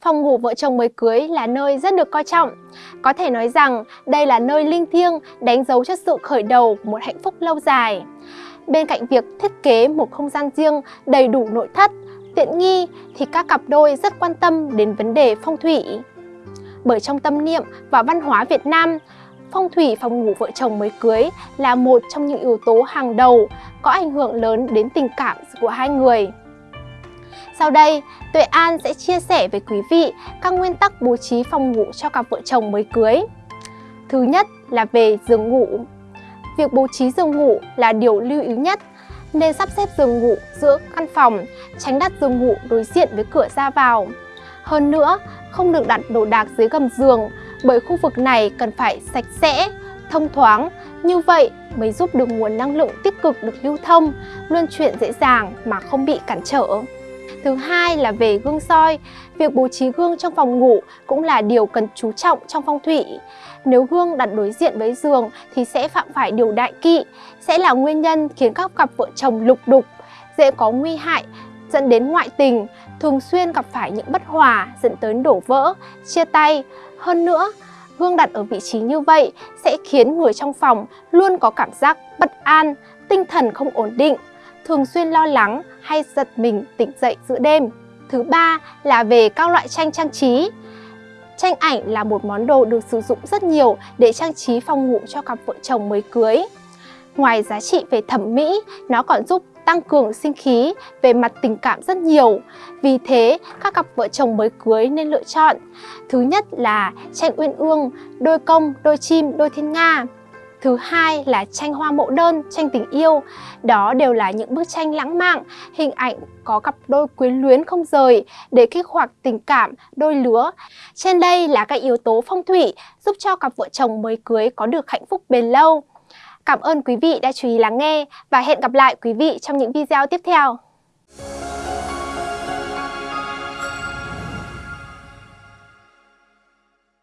phòng ngủ vợ chồng mới cưới là nơi rất được coi trọng. Có thể nói rằng đây là nơi linh thiêng đánh dấu cho sự khởi đầu của một hạnh phúc lâu dài. Bên cạnh việc thiết kế một không gian riêng đầy đủ nội thất, tiện nghi thì các cặp đôi rất quan tâm đến vấn đề phong thủy. Bởi trong tâm niệm và văn hóa Việt Nam, phong thủy phòng ngủ vợ chồng mới cưới là một trong những yếu tố hàng đầu có ảnh hưởng lớn đến tình cảm của hai người. Sau đây, Tuệ An sẽ chia sẻ với quý vị các nguyên tắc bố trí phòng ngủ cho cặp vợ chồng mới cưới. Thứ nhất là về giường ngủ. Việc bố trí giường ngủ là điều lưu ý nhất nên sắp xếp giường ngủ giữa căn phòng, tránh đặt giường ngủ đối diện với cửa ra vào. Hơn nữa, không được đặt đồ đạc dưới gầm giường bởi khu vực này cần phải sạch sẽ, thông thoáng. Như vậy mới giúp được nguồn năng lượng tích cực được lưu thông, luân chuyển dễ dàng mà không bị cản trở. Thứ hai là về gương soi. Việc bố trí gương trong phòng ngủ cũng là điều cần chú trọng trong phong thủy. Nếu gương đặt đối diện với giường thì sẽ phạm phải điều đại kỵ, sẽ là nguyên nhân khiến các cặp vợ chồng lục đục, dễ có nguy hại dẫn đến ngoại tình, thường xuyên gặp phải những bất hòa dẫn tới đổ vỡ, chia tay. Hơn nữa, gương đặt ở vị trí như vậy sẽ khiến người trong phòng luôn có cảm giác bất an, tinh thần không ổn định, thường xuyên lo lắng hay giật mình tỉnh dậy giữa đêm. Thứ ba là về các loại tranh trang trí. Tranh ảnh là một món đồ được sử dụng rất nhiều để trang trí phòng ngủ cho cặp vợ chồng mới cưới. Ngoài giá trị về thẩm mỹ, nó còn giúp tăng cường sinh khí về mặt tình cảm rất nhiều. Vì thế, các cặp vợ chồng mới cưới nên lựa chọn. Thứ nhất là tranh uyên ương, đôi công, đôi chim, đôi thiên nga. Thứ hai là tranh hoa mẫu đơn, tranh tình yêu. Đó đều là những bức tranh lãng mạn, hình ảnh có cặp đôi quyến luyến không rời để kích hoạt tình cảm đôi lứa. Trên đây là các yếu tố phong thủy giúp cho cặp vợ chồng mới cưới có được hạnh phúc bền lâu. Cảm ơn quý vị đã chú ý lắng nghe và hẹn gặp lại quý vị trong những video tiếp theo.